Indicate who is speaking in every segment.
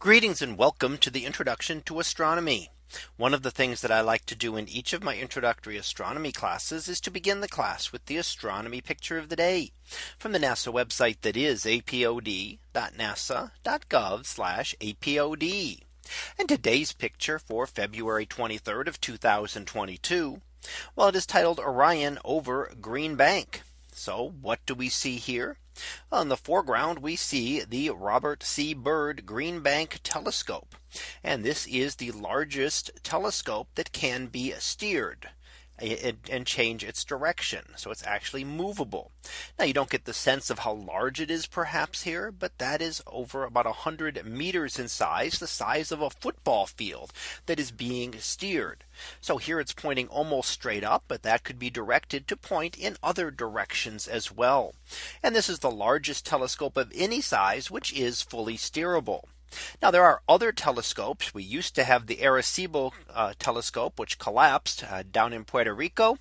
Speaker 1: Greetings and welcome to the introduction to astronomy. One of the things that I like to do in each of my introductory astronomy classes is to begin the class with the astronomy picture of the day from the NASA website that is apod.nasa.gov apod. And today's picture for February 23rd of 2022. Well, it is titled Orion over Green Bank. So what do we see here? On the foreground we see the Robert C. Byrd Green Bank telescope. And this is the largest telescope that can be steered and change its direction. So it's actually movable. Now you don't get the sense of how large it is perhaps here, but that is over about 100 meters in size, the size of a football field that is being steered. So here it's pointing almost straight up, but that could be directed to point in other directions as well. And this is the largest telescope of any size, which is fully steerable. Now there are other telescopes. We used to have the Arecibo uh, telescope, which collapsed uh, down in Puerto Rico.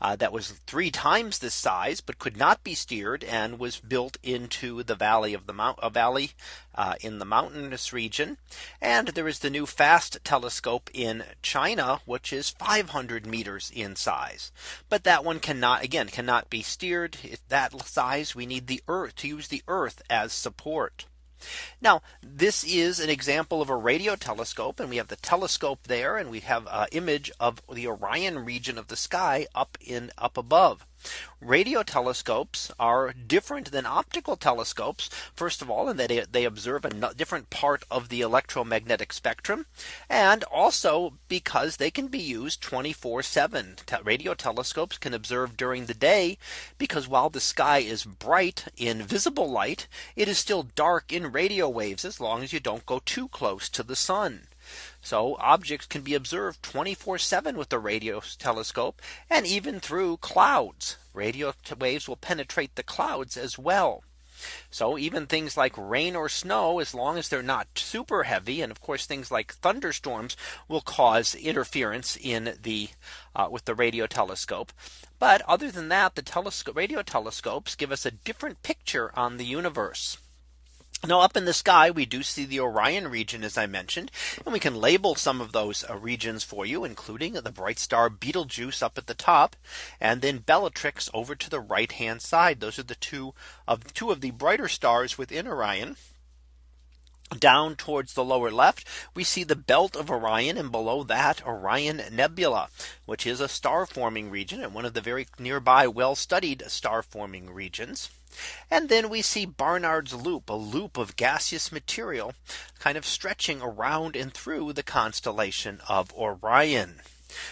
Speaker 1: Uh, that was three times this size, but could not be steered and was built into the valley of the mount valley uh, in the mountainous region. And there is the new FAST telescope in China, which is 500 meters in size. But that one cannot again cannot be steered It's that size. We need the earth to use the earth as support. Now, this is an example of a radio telescope and we have the telescope there and we have an uh, image of the Orion region of the sky up in up above. Radio telescopes are different than optical telescopes. First of all, in that they observe a different part of the electromagnetic spectrum. And also because they can be used 24 7 radio telescopes can observe during the day because while the sky is bright in visible light, it is still dark in radio waves as long as you don't go too close to the sun. So objects can be observed 24 7 with the radio telescope and even through clouds. Radio waves will penetrate the clouds as well. So even things like rain or snow, as long as they're not super heavy, and of course things like thunderstorms will cause interference in the uh, with the radio telescope. But other than that, the telescope radio telescopes give us a different picture on the universe. Now up in the sky, we do see the Orion region, as I mentioned, and we can label some of those uh, regions for you, including the bright star Betelgeuse up at the top, and then Bellatrix over to the right hand side. Those are the two of two of the brighter stars within Orion down towards the lower left, we see the belt of Orion and below that Orion Nebula, which is a star forming region and one of the very nearby well studied star forming regions. And then we see Barnard's loop, a loop of gaseous material kind of stretching around and through the constellation of Orion.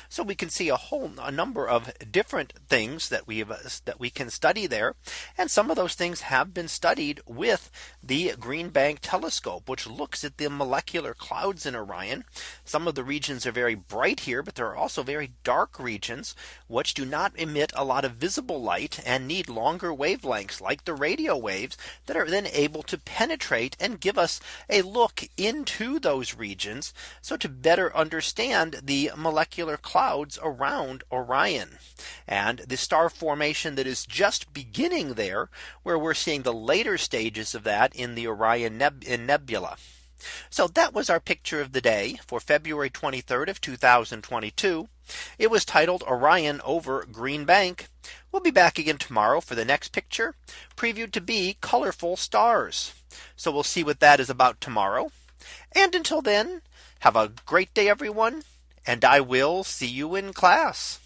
Speaker 1: So we can see a whole a number of different things that we have uh, that we can study there. And some of those things have been studied with the Green Bank telescope, which looks at the molecular clouds in Orion. Some of the regions are very bright here, but there are also very dark regions, which do not emit a lot of visible light and need longer wavelengths like the radio waves that are then able to penetrate and give us a look into those regions. So to better understand the molecular clouds around Orion and the star formation that is just beginning there where we're seeing the later stages of that in the Orion Neb Nebula. So that was our picture of the day for February 23rd of 2022. It was titled Orion over Green Bank. We'll be back again tomorrow for the next picture previewed to be colorful stars. So we'll see what that is about tomorrow. And until then, have a great day, everyone and I will see you in class.